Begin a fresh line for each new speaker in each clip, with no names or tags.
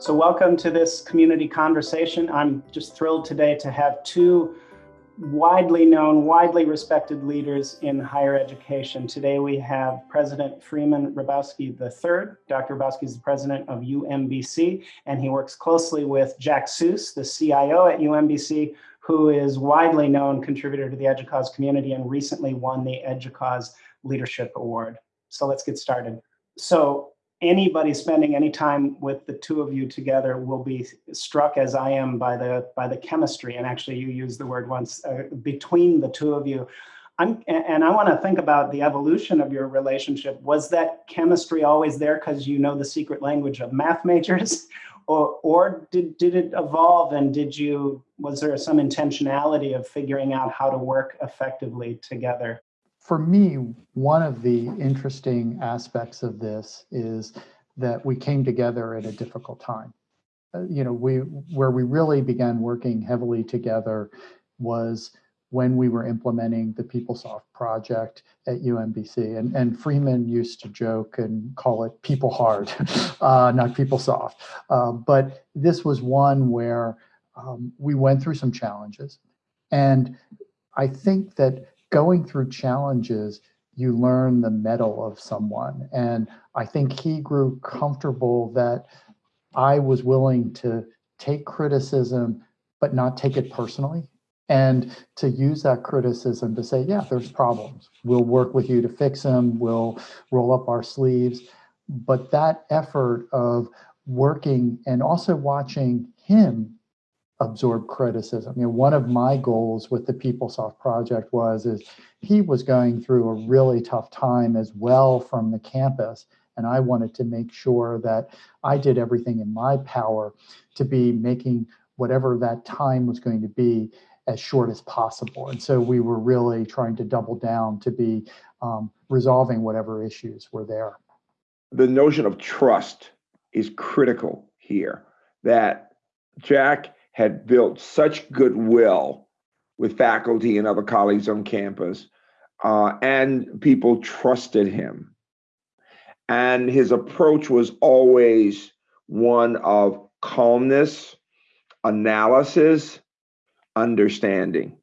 So welcome to this community conversation. I'm just thrilled today to have two widely known, widely respected leaders in higher education. Today we have President Freeman Hrabowski III. Dr. Hrabowski is the president of UMBC, and he works closely with Jack Suess, the CIO at UMBC, who is widely known contributor to the EDUCAUSE community and recently won the EDUCAUSE Leadership Award. So let's get started. So anybody spending any time with the two of you together will be struck as I am by the by the chemistry. And actually you used the word once uh, between the two of you. I'm and I want to think about the evolution of your relationship. Was that chemistry always there? Because you know the secret language of math majors or or did did it evolve and did you was there some intentionality of figuring out how to work effectively together
for me, one of the interesting aspects of this is that we came together at a difficult time. Uh, you know, we where we really began working heavily together was when we were implementing the PeopleSoft project at UMBC. And, and Freeman used to joke and call it people hard, uh, not PeopleSoft. Uh, but this was one where um, we went through some challenges. And I think that going through challenges, you learn the mettle of someone. And I think he grew comfortable that I was willing to take criticism, but not take it personally. And to use that criticism to say, yeah, there's problems. We'll work with you to fix them. We'll roll up our sleeves. But that effort of working and also watching him absorb criticism. You know, one of my goals with the PeopleSoft project was is he was going through a really tough time as well from the campus. And I wanted to make sure that I did everything in my power to be making whatever that time was going to be as short as possible. And so we were really trying to double down to be um, resolving whatever issues were there.
The notion of trust is critical here that Jack had built such goodwill with faculty and other colleagues on campus, uh, and people trusted him. And his approach was always one of calmness, analysis, understanding.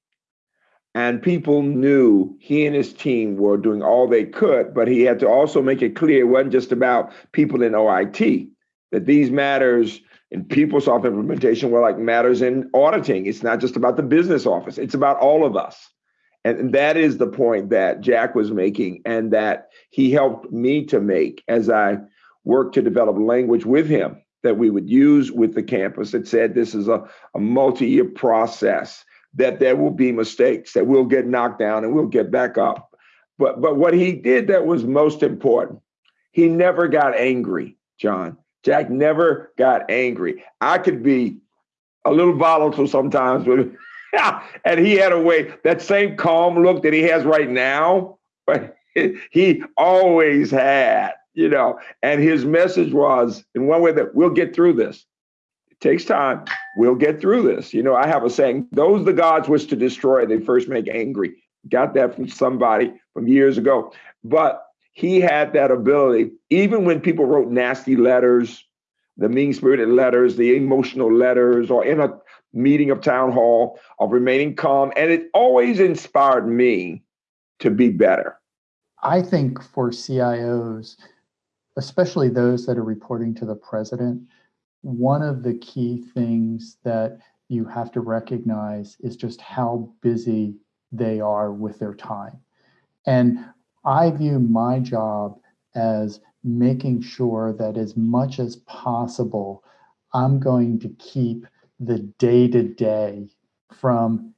And people knew he and his team were doing all they could, but he had to also make it clear it wasn't just about people in OIT, that these matters in PeopleSoft implementation were like matters in auditing. It's not just about the business office, it's about all of us. And that is the point that Jack was making and that he helped me to make as I worked to develop language with him that we would use with the campus that said this is a, a multi-year process, that there will be mistakes, that we'll get knocked down and we'll get back up. But but what he did that was most important, he never got angry, John. Jack never got angry. I could be a little volatile sometimes, but and he had a way that same calm look that he has right now, but he always had, you know. And his message was, in one way, that we'll get through this. It takes time. We'll get through this. You know, I have a saying: "Those the gods wish to destroy, they first make angry." Got that from somebody from years ago, but he had that ability, even when people wrote nasty letters, the mean spirited letters, the emotional letters, or in a meeting of town hall, of remaining calm. And it always inspired me to be better.
I think for CIOs, especially those that are reporting to the president, one of the key things that you have to recognize is just how busy they are with their time. And I view my job as making sure that as much as possible, I'm going to keep the day to day from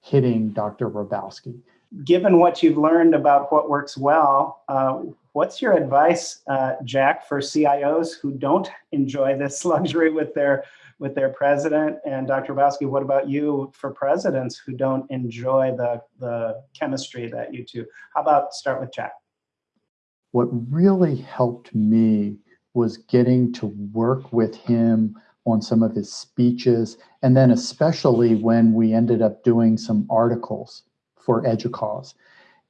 hitting Dr. Hrabowski.
Given what you've learned about what works well, uh, what's your advice, uh, Jack, for CIOs who don't enjoy this luxury with their with their president? And Dr. Hrabowski, what about you for presidents who don't enjoy the, the chemistry that you two? How about start with Jack?
What really helped me was getting to work with him on some of his speeches, and then especially when we ended up doing some articles for EDUCAUSE.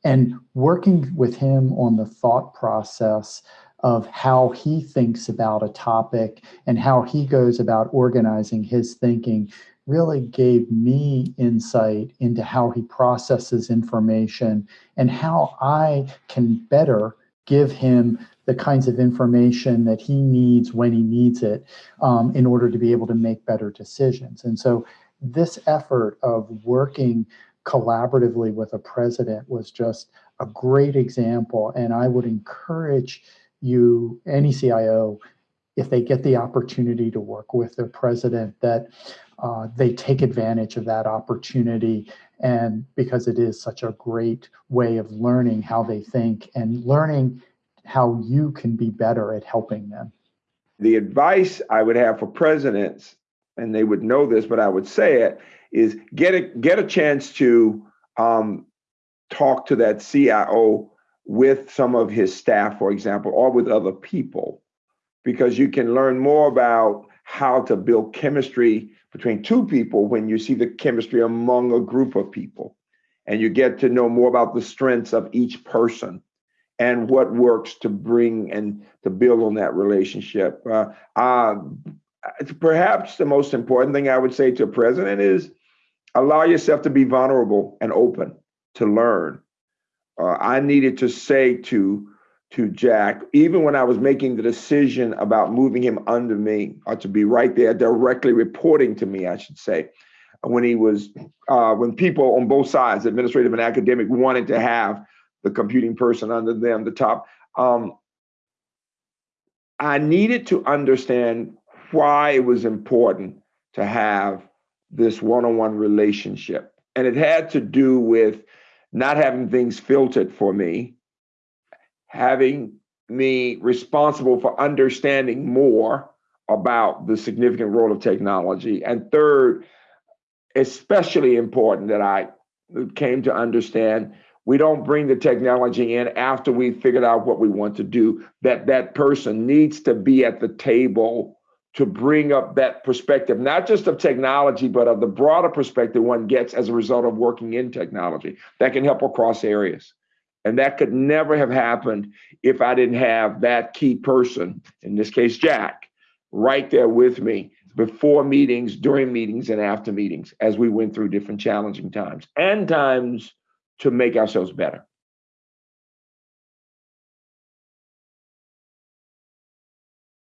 and working with him on the thought process of how he thinks about a topic and how he goes about organizing his thinking really gave me insight into how he processes information and how I can better give him the kinds of information that he needs when he needs it um, in order to be able to make better decisions. And so this effort of working collaboratively with a president was just a great example. And I would encourage you, any CIO, if they get the opportunity to work with their president, that uh, they take advantage of that opportunity. And because it is such a great way of learning how they think and learning how you can be better at helping them.
The advice I would have for presidents, and they would know this, but I would say it, is get a get a chance to um, talk to that CIO with some of his staff, for example, or with other people, because you can learn more about how to build chemistry between two people when you see the chemistry among a group of people. And you get to know more about the strengths of each person and what works to bring and to build on that relationship. Uh, uh, perhaps the most important thing I would say to a president is allow yourself to be vulnerable and open to learn. Uh, I needed to say to to Jack, even when I was making the decision about moving him under me, or to be right there directly reporting to me, I should say, when he was uh, when people on both sides, administrative and academic, wanted to have the computing person under them, the top. Um, I needed to understand why it was important to have this one-on-one relationship. And it had to do with not having things filtered for me, having me responsible for understanding more about the significant role of technology. And third, especially important that I came to understand we don't bring the technology in after we figured out what we want to do that that person needs to be at the table to bring up that perspective, not just of technology, but of the broader perspective one gets as a result of working in technology that can help across areas. And that could never have happened if I didn't have that key person, in this case, Jack, right there with me before meetings, during meetings, and after meetings as we went through different challenging times and times to make ourselves better.